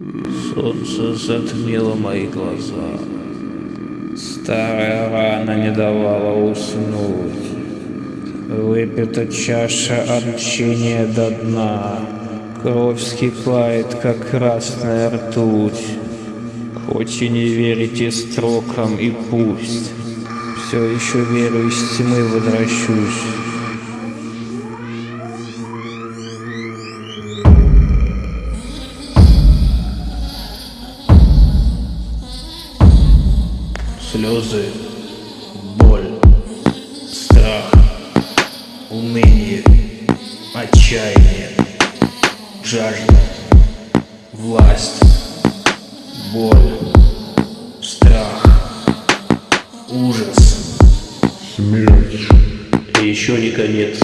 Солнце затмило мои глаза. Старая рана не давала уснуть. Выпита чаша отчения до дна. Кровь скипает, как красная ртуть. Хоть и не верите строкам и пусть, Все еще верю из тьмы возвращусь. Слезы, боль, страх, уныние, отчаяние, жажда, власть, боль, страх, ужас, Смерть. и еще не конец.